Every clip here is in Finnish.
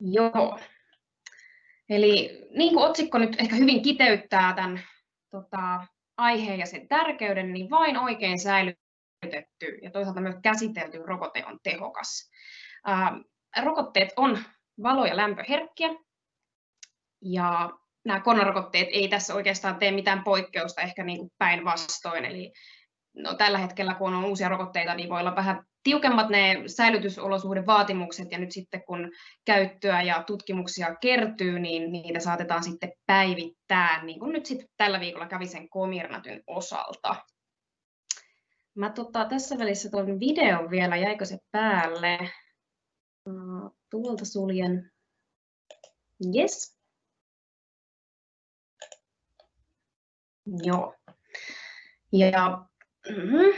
Joo. Eli niin kuin otsikko nyt ehkä hyvin kiteyttää tämän tota, aiheen ja sen tärkeyden, niin vain oikein säilytetty ja toisaalta myös käsitelty rokote on tehokas. Ää, rokotteet on valo- ja lämpöherkkiä, ja nämä koronarokotteet ei tässä oikeastaan tee mitään poikkeusta, ehkä niin päinvastoin. Eli no, tällä hetkellä, kun on uusia rokotteita, niin voi olla vähän tiukemmat ne säilytysolosuhdevaatimukset, ja nyt sitten kun käyttöä ja tutkimuksia kertyy, niin niitä saatetaan sitten päivittää, niin kuin nyt sitten tällä viikolla kävi sen Comirnatyn osalta. Mä tota, tässä välissä tuon videon vielä, jäikö se päälle? Tuolta suljen. Yes. Joo. Ja mm-hmm.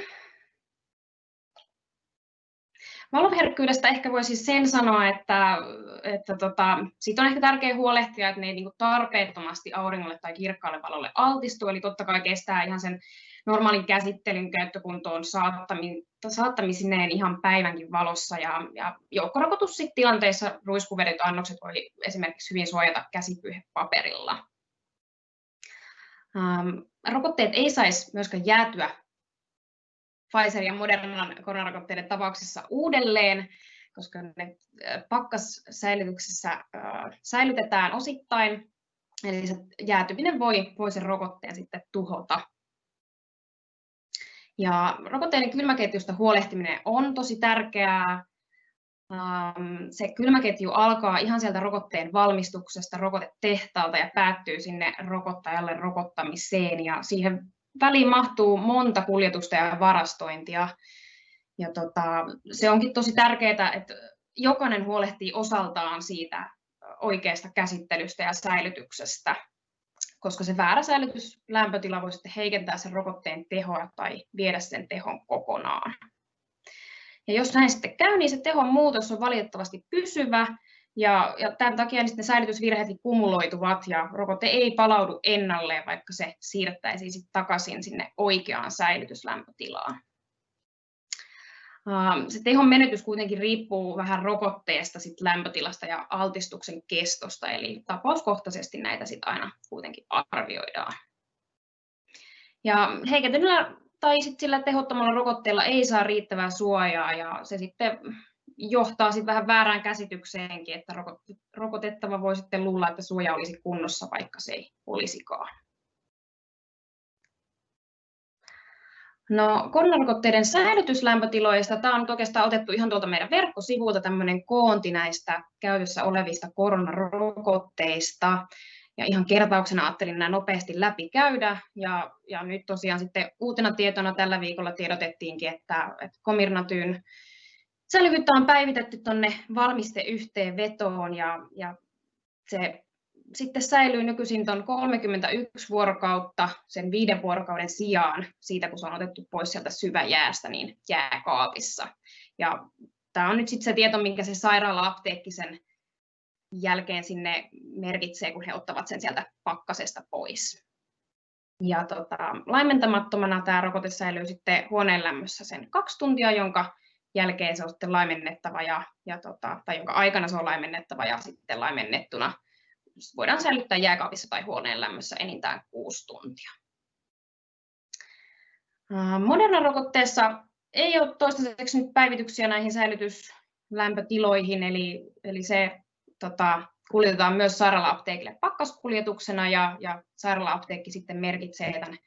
Valoherkkyydestä ehkä voisi sen sanoa, että, että tota, siitä on ehkä tärkeää huolehtia, että ne ei niin tarpeettomasti auringolle tai kirkkaalle valolle altistu, eli totta kai kestää ihan sen normaalin käsittelyn käyttökuntoon saattamisineen ihan päivänkin valossa, ja, ja joukkorakotustilanteissa ruiskuvedet annokset voi esimerkiksi hyvin suojata käsipyyhepaperilla. Ähm, rokotteet ei saisi myöskään jäätyä Pfizer ja Modernan koronarokotteiden tapauksessa uudelleen, koska ne äh, pakkassäilytyksessä äh, säilytetään osittain, eli se jäätyminen voi, voi sen rokotteen sitten tuhota. Ja rokotteiden kylmäketjusta huolehtiminen on tosi tärkeää. Ähm, se kylmäketju alkaa ihan sieltä rokotteen valmistuksesta, rokotetehtaalta ja päättyy sinne rokottajalle rokottamiseen. Ja siihen väliin mahtuu monta kuljetusta ja varastointia. Ja tota, se onkin tosi tärkeää, että jokainen huolehtii osaltaan siitä oikeasta käsittelystä ja säilytyksestä, koska se väärä säilytyslämpötila voi sitten heikentää sen rokotteen tehoa tai viedä sen tehon kokonaan. Ja jos näin sitten käy, niin se tehon muutos on valitettavasti pysyvä, ja, ja tämän takia niin säilytysvirheet kumuloituvat ja rokote ei palaudu ennalleen, vaikka se siirrettäisiin sitten takaisin sinne oikeaan säilytyslämpötilaan. Se tehon menetys kuitenkin riippuu vähän rokotteesta, sit lämpötilasta ja altistuksen kestosta, eli tapauskohtaisesti näitä sit aina kuitenkin arvioidaan. Ja heikentyneellä tai sit sillä tehottomalla rokotteella ei saa riittävää suojaa ja se sitten johtaa sitten vähän väärään käsitykseenkin, että rokotettava voi sitten luulla, että suoja olisi kunnossa, vaikka se ei olisikaan. No, koronarokotteiden säilytyslämpötiloista, tämä on oikeastaan otettu ihan tuolta meidän verkkosivulta tämmöinen koonti näistä käytössä olevista koronarokotteista. Ja ihan kertauksena ajattelin nämä nopeasti läpi käydä. Ja, ja nyt tosiaan sitten uutena tietona tällä viikolla tiedotettiinkin, että, että Comirnatyn Säilyvyyttä on päivitetty tuonne valmisteyhteenvetoon ja, ja se sitten säilyy nykyisin tuon 31 vuorokautta sen viiden vuorokauden sijaan siitä, kun se on otettu pois sieltä syväjäästä, niin jääkaapissa. Ja tämä on nyt sitten se tieto, minkä se sairaala-apteekki sen jälkeen sinne merkitsee, kun he ottavat sen sieltä pakkasesta pois. Ja tota, laimentamattomana tämä rokote säilyy sitten huoneen lämmössä sen kaksi tuntia, jonka jälkeen se on sitten laimennettava ja, ja tota, tai jonka aikana se on laimennettava ja sitten laimennettuna voidaan säilyttää jääkaapissa tai huoneen lämmössä enintään kuusi tuntia. Moderna-rokotteessa ei ole toistaiseksi nyt päivityksiä näihin säilytyslämpötiloihin, eli, eli se tota, kuljetetaan myös sairaala-apteekille pakkaskuljetuksena ja, ja sairaala-apteekki sitten merkitsee tämän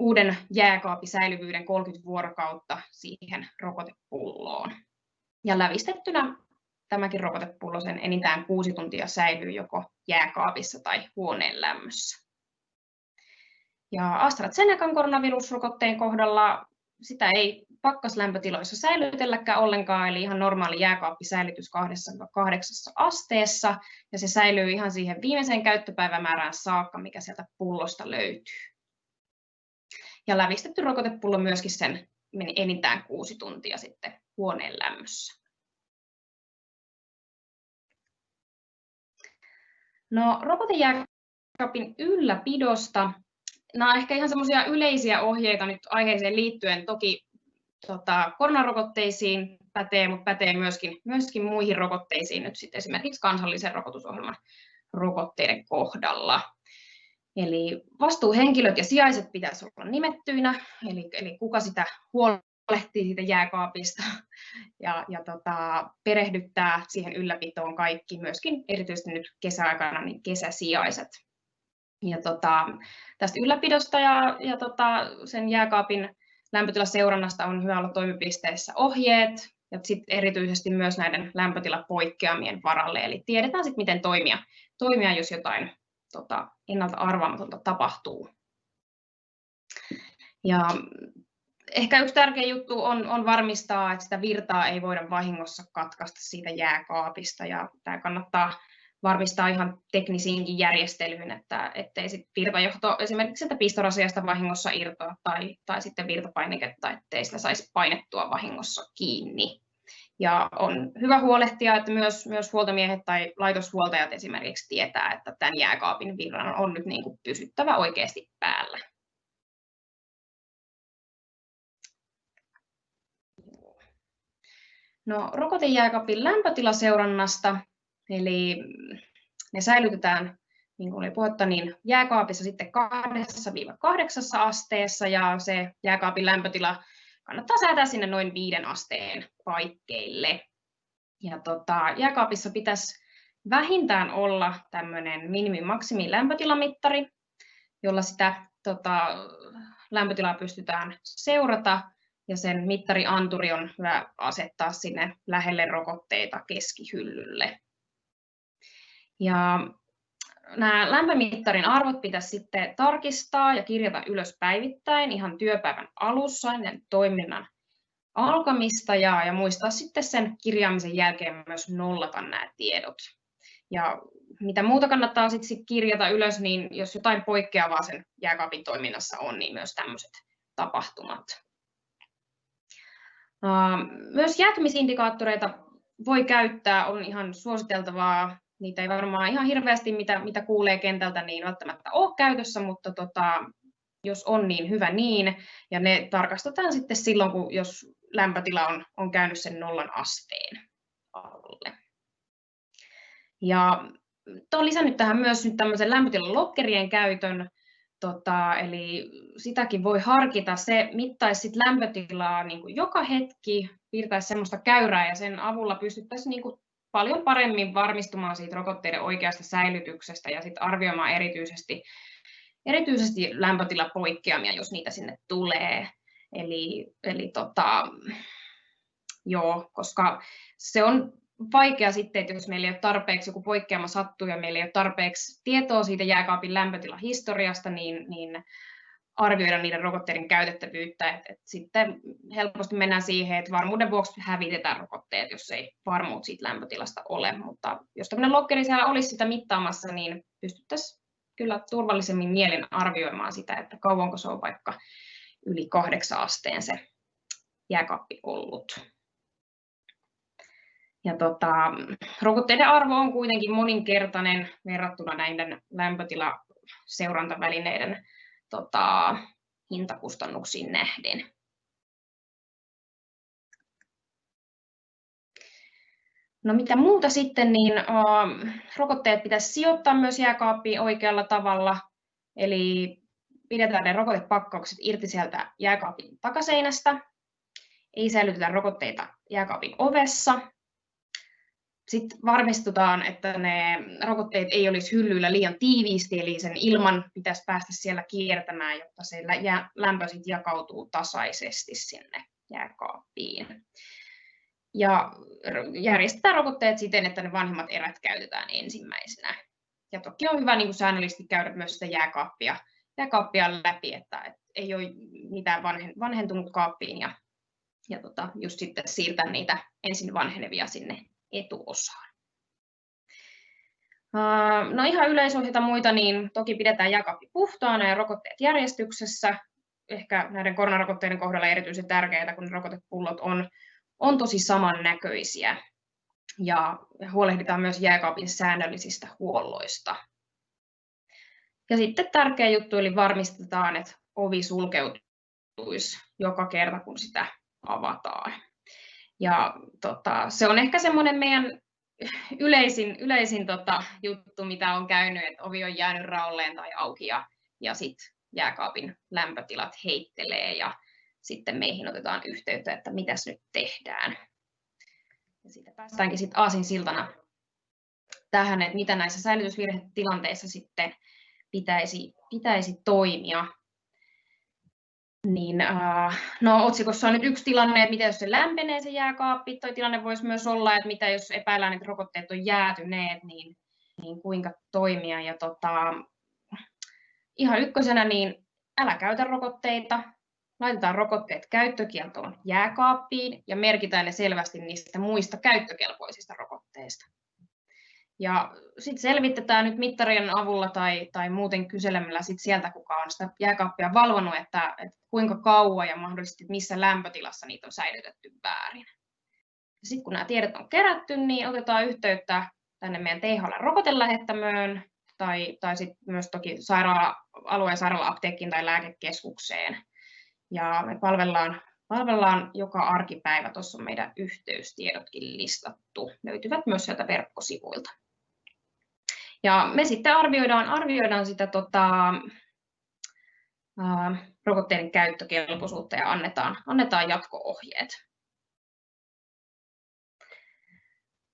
uuden jääkaapisäilyvyyden 30 vuorokautta siihen rokotepulloon. Ja lävistettynä tämäkin rokotepullo sen enintään kuusi tuntia säilyy joko jääkaapissa tai huoneen lämmössä. Ja AstraZenecan koronavirusrokotteen kohdalla sitä ei pakkaslämpötiloissa säilytelläkään ollenkaan, eli ihan normaali jääkaappisäilytys 2-8 asteessa, ja se säilyy ihan siihen viimeiseen käyttöpäivämäärään saakka, mikä sieltä pullosta löytyy. Ja lävistetty rokotepullo myöskin sen meni enintään kuusi tuntia sitten huoneen lämmössä. No, rokotejääkaapin ylläpidosta. Nämä ovat ehkä ihan semmoisia yleisiä ohjeita nyt aiheeseen liittyen. Toki tota, koronarokotteisiin pätee, mutta pätee myöskin, myöskin muihin rokotteisiin nyt sitten esimerkiksi kansallisen rokotusohjelman rokotteiden kohdalla. Eli vastuuhenkilöt ja sijaiset pitäisi olla nimettyinä, eli, eli kuka sitä huolehtii siitä jääkaapista ja, ja tota, perehdyttää siihen ylläpitoon kaikki, myöskin erityisesti nyt kesäaikana niin kesäsijaiset. Ja tota, tästä ylläpidosta ja, ja tota, sen jääkaapin lämpötilaseurannasta on hyvä olla toimipisteissä ohjeet, ja sitten erityisesti myös näiden lämpötilapoikkeamien varalle, eli tiedetään sitten, miten toimia, toimia jos jotain tota, ennalta arvaamatonta tapahtuu. Ja ehkä yksi tärkeä juttu on, on varmistaa, että sitä virtaa ei voida vahingossa katkaista siitä jääkaapista, ja tämä kannattaa varmistaa ihan teknisiinkin järjestelyin, että ettei sit virtajohto esimerkiksi että pistorasiasta vahingossa irtoa tai, tai sitten virtapainiketta, ettei sitä saisi painettua vahingossa kiinni. Ja on hyvä huolehtia, että myös, myös huoltomiehet tai laitoshuoltajat esimerkiksi tietää, että tämän jääkaapin virran on nyt niin kuin pysyttävä oikeasti päällä. No, rokotejääkaapin lämpötilaseurannasta, eli ne säilytetään, niin kuin oli puhetta, niin jääkaapissa sitten 2-8 asteessa ja se jääkaapin lämpötila kannattaa säätää sinne noin viiden asteen paikkeille. Ja tota, jääkaapissa pitäisi vähintään olla tämmöinen minimi-maksimi lämpötilamittari, jolla sitä tota, lämpötilaa pystytään seurata ja sen mittarianturi on hyvä asettaa sinne lähelle rokotteita keskihyllylle. Ja nämä lämpömittarin arvot pitäisi sitten tarkistaa ja kirjata ylös päivittäin ihan työpäivän alussa ennen toiminnan alkamista ja, ja muistaa sitten sen kirjaamisen jälkeen myös nollata nämä tiedot. Ja mitä muuta kannattaa sitten kirjata ylös, niin jos jotain poikkeavaa sen jääkaapin toiminnassa on, niin myös tämmöiset tapahtumat. Myös jäätymisindikaattoreita voi käyttää, on ihan suositeltavaa niitä ei varmaan ihan hirveästi, mitä, mitä kuulee kentältä, niin välttämättä ole käytössä, mutta tota, jos on, niin hyvä niin. Ja ne tarkastetaan sitten silloin, kun, jos lämpötila on, on käynyt sen nollan asteen alle. Ja olen lisännyt tähän myös nyt tämmöisen lämpötilan lokkerien käytön, tota, eli sitäkin voi harkita. Se mittaisi sit lämpötilaa niin kuin joka hetki, piirtäisi semmoista käyrää ja sen avulla pystyttäisiin niin kuin paljon paremmin varmistumaan siitä rokotteiden oikeasta säilytyksestä ja sitten arvioimaan erityisesti, erityisesti lämpötilapoikkeamia, jos niitä sinne tulee. Eli, eli tota, joo, koska se on vaikea sitten, että jos meillä ei ole tarpeeksi joku poikkeama sattuu ja meillä ei ole tarpeeksi tietoa siitä jääkaapin lämpötilahistoriasta, niin, niin arvioida niiden rokotteiden käytettävyyttä. Et, et sitten helposti mennään siihen, että varmuuden vuoksi hävitetään rokotteet, jos ei varmuut siitä lämpötilasta ole. Mutta jos tämmöinen lokkeri siellä olisi sitä mittaamassa, niin pystyttäisiin kyllä turvallisemmin mielin arvioimaan sitä, että kauanko se on vaikka yli kahdeksan asteen se jääkaappi ollut. Ja tota, rokotteiden arvo on kuitenkin moninkertainen verrattuna näiden lämpötilaseurantavälineiden tota, hintakustannuksiin nähden. No mitä muuta sitten, niin uh, rokotteet pitäisi sijoittaa myös jääkaappiin oikealla tavalla, eli pidetään ne rokotepakkaukset irti sieltä jääkaapin takaseinästä, ei säilytetä rokotteita jääkaapin ovessa, sitten varmistutaan, että ne rokotteet ei olisi hyllyillä liian tiiviisti, eli sen ilman pitäisi päästä siellä kiertämään, jotta se lämpö sitten jakautuu tasaisesti sinne jääkaappiin. Ja järjestetään rokotteet siten, että ne vanhemmat erät käytetään ensimmäisenä. Ja toki on hyvä niin kuin säännöllisesti käydä myös sitä jääkaappia, jääkaappia läpi, että, ei ole mitään vanhentunut kaappiin ja, ja tota, just sitten siirtää niitä ensin vanhenevia sinne etuosaan. No ihan yleisohjeita muita, niin toki pidetään jääkaappi puhtaana ja rokotteet järjestyksessä. Ehkä näiden koronarokotteiden kohdalla erityisen tärkeää, kun rokotepullot on, on tosi samannäköisiä. Ja huolehditaan myös jääkaapin säännöllisistä huolloista. Ja sitten tärkeä juttu, eli varmistetaan, että ovi sulkeutuisi joka kerta, kun sitä avataan. Ja tota, se on ehkä semmoinen meidän yleisin, yleisin tota, juttu, mitä on käynyt, että ovi on jäänyt raolleen tai auki ja, ja sitten jääkaapin lämpötilat heittelee ja sitten meihin otetaan yhteyttä, että mitäs nyt tehdään. Ja siitä päästäänkin sitten aasin siltana tähän, että mitä näissä säilytysvirhetilanteissa sitten pitäisi, pitäisi toimia. Niin, äh, no, otsikossa on nyt yksi tilanne, että mitä jos se lämpenee se jääkaappi, toi tilanne voisi myös olla, että mitä jos epäillään, että rokotteet on jäätyneet, niin, niin kuinka toimia. Ja tota, ihan ykkösenä, niin älä käytä rokotteita, laitetaan rokotteet käyttökieltoon jääkaappiin ja merkitään ne selvästi niistä muista käyttökelpoisista rokotteista. Ja sitten selvitetään nyt mittarien avulla tai, tai muuten kyselemällä sit sieltä, kuka on sitä jääkaappia valvonut, että, että kuinka kauan ja mahdollisesti missä lämpötilassa niitä on säilytetty väärin. Sitten kun nämä tiedot on kerätty, niin otetaan yhteyttä tänne meidän THL-rokotelähettämöön tai, tai sitten myös toki sairaala, alueen sairaala-apteekkiin tai lääkekeskukseen. Ja me palvellaan, palvellaan joka arkipäivä, tuossa on meidän yhteystiedotkin listattu, löytyvät myös sieltä verkkosivuilta. Ja me sitten arvioidaan, arvioidaan sitä tota, ää, rokotteiden käyttökelpoisuutta ja annetaan, annetaan jatko-ohjeet.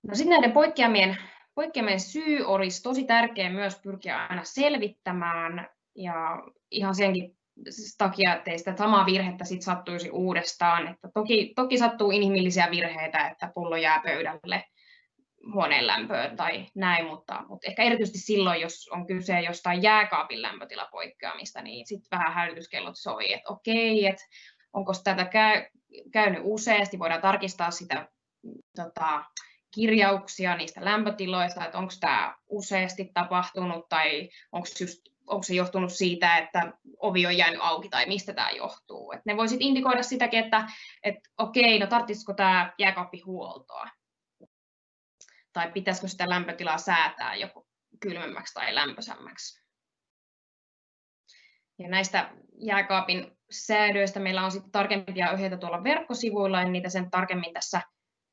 No sitten näiden poikkeamien, poikkeamien syy olisi tosi tärkeä myös pyrkiä aina selvittämään ja ihan senkin takia, ettei sitä samaa virhettä sit sattuisi uudestaan. Että toki, toki sattuu inhimillisiä virheitä, että pullo jää pöydälle huoneen lämpöön tai näin, mutta, mutta ehkä erityisesti silloin, jos on kyse jostain jääkaapin lämpötilapoikkeamista, niin sitten vähän hälytyskellot soi, että okei, että onko tätä käy, käynyt useasti, voidaan tarkistaa sitä tota, kirjauksia niistä lämpötiloista, että onko tämä useasti tapahtunut tai onko, onko se johtunut siitä, että ovi on jäänyt auki tai mistä tämä johtuu. Et ne voisit indikoida sitäkin, että et, okei, no tarvitsisiko tämä jääkaappi huoltoa tai pitäisikö sitä lämpötilaa säätää joko kylmemmäksi tai lämpöisemmäksi. Ja näistä jääkaapin säädöistä meillä on sitten tarkempia ohjeita tuolla verkkosivuilla, en niitä sen tarkemmin tässä,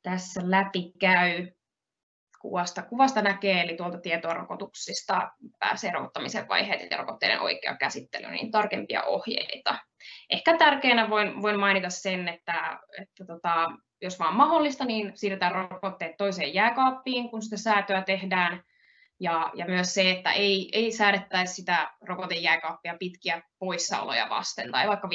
tässä läpi käy. Kuvasta, kuvasta näkee, eli tuolta tietoa rokotuksista pääsee rokottamisen vaiheet ja rokotteiden oikea käsittely, niin tarkempia ohjeita. Ehkä tärkeänä voin, voin mainita sen, että, että tota, jos vaan mahdollista, niin siirretään rokotteet toiseen jääkaappiin, kun sitä säätöä tehdään. Ja, ja myös se, että ei, ei säädettäisi sitä rokotejääkaappia pitkiä poissaoloja vasten tai vaikka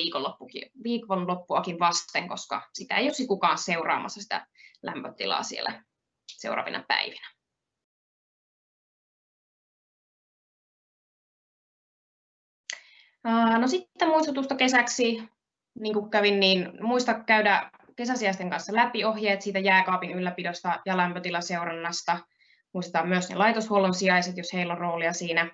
viikonloppuakin vasten, koska sitä ei olisi kukaan seuraamassa sitä lämpötilaa siellä seuraavina päivinä. No sitten muistutusta kesäksi, niin kuin kävin, niin muista käydä kesäsiäisten kanssa läpi ohjeet siitä jääkaapin ylläpidosta ja lämpötilaseurannasta. Muistetaan myös ne laitoshuollon sijaiset, jos heillä on roolia siinä.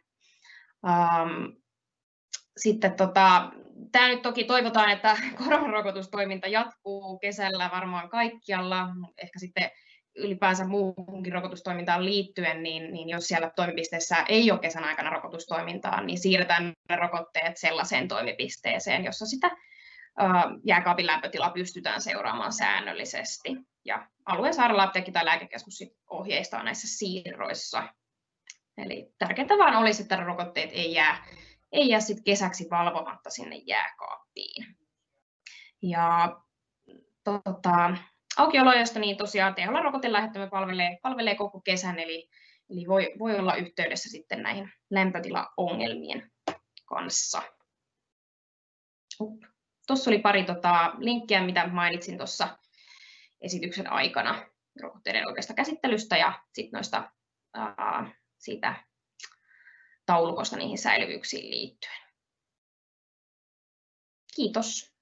sitten tota, tämä nyt toki toivotaan, että koronarokotustoiminta jatkuu kesällä varmaan kaikkialla, ehkä sitten ylipäänsä muuhunkin rokotustoimintaan liittyen, niin, niin jos siellä toimipisteessä ei ole kesän aikana rokotustoimintaa, niin siirretään ne rokotteet sellaiseen toimipisteeseen, jossa sitä jääkaapin lämpötila pystytään seuraamaan säännöllisesti. Ja alueen sairaala-apteekki tai lääkekeskus ohjeistaa näissä siirroissa. Eli tärkeintä vaan olisi, että rokotteet ei jää, ei jää sit kesäksi valvomatta sinne jääkaappiin. Ja tota, aukioloista niin tosiaan THL rokotelähettämä palvelee, palvelee koko kesän, eli, eli voi, voi olla yhteydessä sitten näihin lämpötilaongelmien kanssa. Tuossa oli pari tota, linkkiä, mitä mainitsin tuossa esityksen aikana rokotteiden oikeasta käsittelystä ja sitten noista ää, siitä taulukosta niihin säilyvyyksiin liittyen. Kiitos.